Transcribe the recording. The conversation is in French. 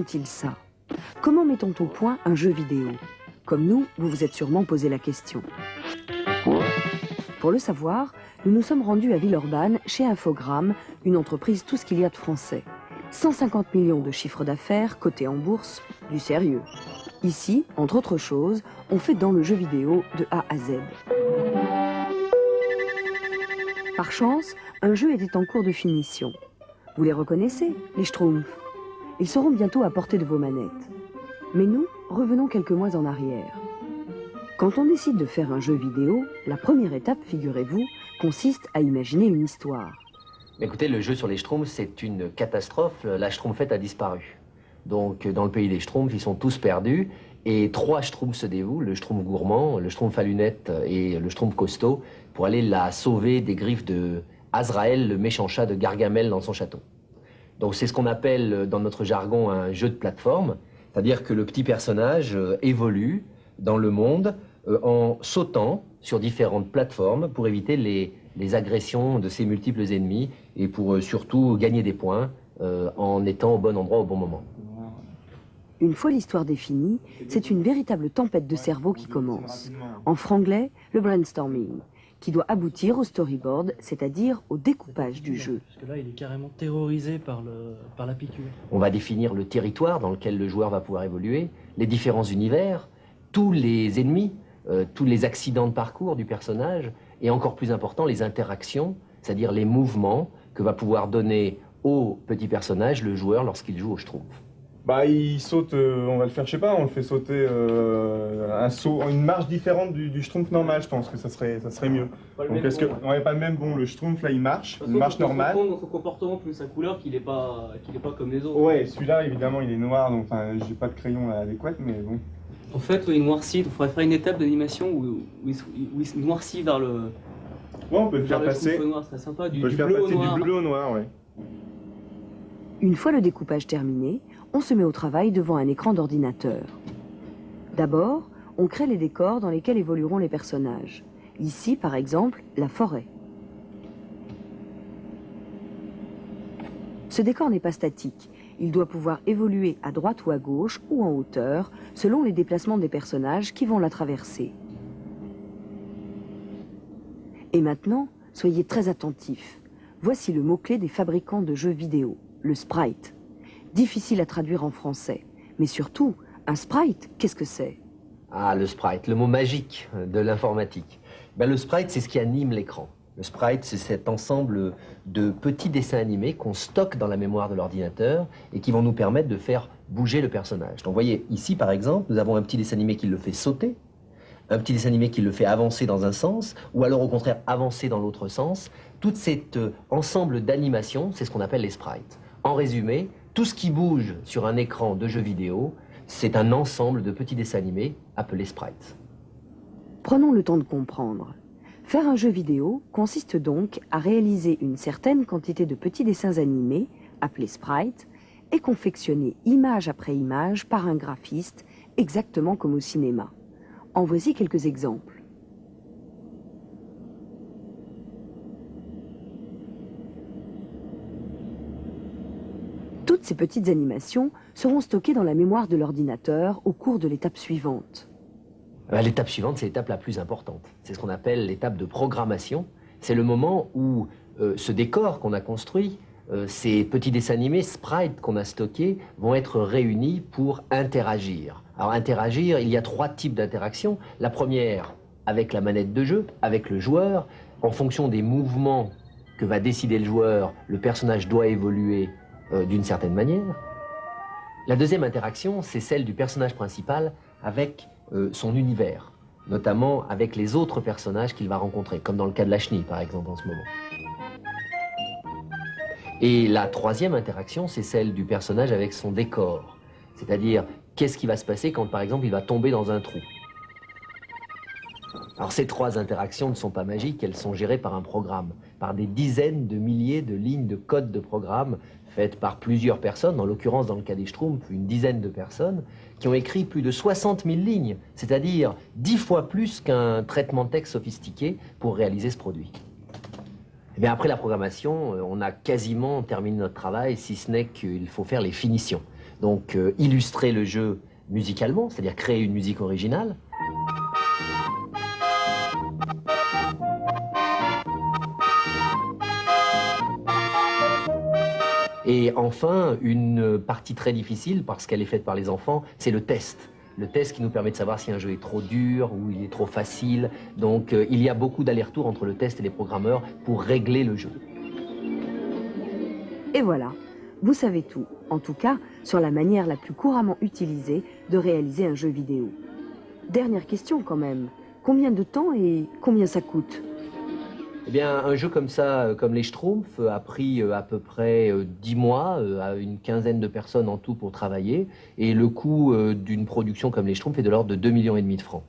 font-ils ça? Comment met-on au point un jeu vidéo? Comme nous, vous vous êtes sûrement posé la question. Pour le savoir, nous nous sommes rendus à Villeurbanne chez Infogrames, une entreprise tout ce qu'il y a de français. 150 millions de chiffres d'affaires, cotés en bourse, du sérieux. Ici, entre autres choses, on fait dans le jeu vidéo de A à Z. Par chance, un jeu était en cours de finition. Vous les reconnaissez, les Schtroumpfs? Ils seront bientôt à portée de vos manettes. Mais nous, revenons quelques mois en arrière. Quand on décide de faire un jeu vidéo, la première étape, figurez-vous, consiste à imaginer une histoire. Écoutez, le jeu sur les Schtroumpfs, c'est une catastrophe. La Schtroumpfette a disparu. Donc, dans le pays des Schtroumpfs, ils sont tous perdus. Et trois Schtroumpfs se dévouent, le Schtroumpf gourmand, le Schtroumpf à lunettes et le Schtroumpf costaud, pour aller la sauver des griffes de Azraël, le méchant chat de Gargamel dans son château. Donc c'est ce qu'on appelle dans notre jargon un jeu de plateforme, c'est-à-dire que le petit personnage euh, évolue dans le monde euh, en sautant sur différentes plateformes pour éviter les, agressions de ses multiples ennemis et pour euh, surtout gagner des points en étant au bon endroit au bon moment. Une fois l'histoire définie, c'est une véritable tempête de cerveau qui commence. En franglais, le brainstorming, qui doit aboutir au storyboard, c'est-à-dire au découpage du jeu. Parce que là, il est carrément terrorisé par, le, par la piqûre. On va définir le territoire dans lequel le joueur va pouvoir évoluer, les différents univers, tous les ennemis, euh, tous les accidents de parcours du personnage, et encore plus important, les interactions, c'est-à-dire les mouvements que va pouvoir donner au petit personnage le joueur lorsqu'il joue au Schtroumpf. Bah, il saute, euh, on va le faire, je sais pas, on le fait sauter euh, un saut, une marche différente du, du schtroumpf normal, je pense que ça serait, ça serait mieux. Donc est-ce que, on n'est pas le même bon, le schtroumpf là il marche, une marche normale. dans son comportement plus sa couleur qu'il est pas, qu'il est pas comme les autres. Ouais, celui-là évidemment il est noir, donc enfin j'ai pas de crayon adéquat, mais bon. En fait, il noircit, il faudrait faire une étape d'animation où, où, il noircit vers le. Ouais, on peut le faire passer. Noir, sympa, du, on peut le faire bleu passer noir. du bleu au noir, ouais. Une fois le découpage terminé, on se met au travail devant un écran d'ordinateur. D'abord, on crée les décors dans lesquels évolueront les personnages. Ici, par exemple, la forêt. Ce décor n'est pas statique. Il doit pouvoir évoluer à droite ou à gauche ou en hauteur, selon les déplacements des personnages qui vont la traverser. Et maintenant, soyez très attentifs. Voici le mot-clé des fabricants de jeux vidéo, le sprite. Difficile à traduire en français. Mais surtout, un sprite, qu'est-ce que c'est? Ah, le sprite, le mot magique de l'informatique. Ben, le sprite, c'est ce qui anime l'écran. Le sprite, c'est cet ensemble de petits dessins animés qu'on stocke dans la mémoire de l'ordinateur et qui vont nous permettre de faire bouger le personnage. Donc, vous voyez, ici, par exemple, nous avons un petit dessin animé qui le fait sauter, un petit dessin animé qui le fait avancer dans un sens, ou alors au contraire avancer dans l'autre sens. Tout cet euh, ensemble d'animations, c'est ce qu'on appelle les sprites. En résumé, tout ce qui bouge sur un écran de jeu vidéo, c'est un ensemble de petits dessins animés appelés sprites. Prenons le temps de comprendre. Faire un jeu vidéo consiste donc à réaliser une certaine quantité de petits dessins animés, appelés sprites, et confectionnés image après image par un graphiste, exactement comme au cinéma. En voici quelques exemples. Ces petites animations seront stockées dans la mémoire de l'ordinateur au cours de l'étape suivante. Euh, l'étape suivante, c'est l'étape la plus importante. C'est ce qu'on appelle l'étape de programmation. C'est le moment où euh, ce décor qu'on a construit, euh, ces petits dessins animés, sprites qu'on a stockés, vont être réunis pour interagir. Alors interagir, il y a trois types d'interactions. La première, avec la manette de jeu, avec le joueur. En fonction des mouvements que va décider le joueur, le personnage doit évoluer euh, d'une certaine manière. La deuxième interaction, c'est celle du personnage principal avec euh, son univers, notamment avec les autres personnages qu'il va rencontrer, comme dans le cas de la chenille, par exemple, en ce moment. Et la troisième interaction, c'est celle du personnage avec son décor, c'est-à-dire qu'est-ce qui va se passer quand, par exemple, il va tomber dans un trou? Alors ces trois interactions ne sont pas magiques, elles sont gérées par un programme, par des dizaines de milliers de lignes de code de programme faites par plusieurs personnes, en l'occurrence dans le cas des Schtroumpfs, une dizaine de personnes, qui ont écrit plus de 60 000 lignes, c'est-à-dire dix fois plus qu'un traitement de texte sophistiqué pour réaliser ce produit. Et eh après la programmation, euh, on a quasiment terminé notre travail, si ce n'est qu'il faut faire les finitions. Donc euh, illustrer le jeu musicalement, c'est-à-dire créer une musique originale. Et enfin, une partie très difficile, parce qu'elle est faite par les enfants, c'est le test. Le test qui nous permet de savoir si un jeu est trop dur ou il est trop facile. Donc euh, il y a beaucoup d'allers-retours entre le test et les programmeurs pour régler le jeu. Et voilà, vous savez tout, en tout cas sur la manière la plus couramment utilisée de réaliser un jeu vidéo. Dernière question quand même, combien de temps et combien ça coûte? Eh bien, un jeu comme ça, euh, comme les Schtroumpfs, a pris euh, à peu près 10 mois à une quinzaine de personnes en tout pour travailler. Et le coût d'une production comme les Schtroumpfs est de l'ordre de 2,5 millions de francs.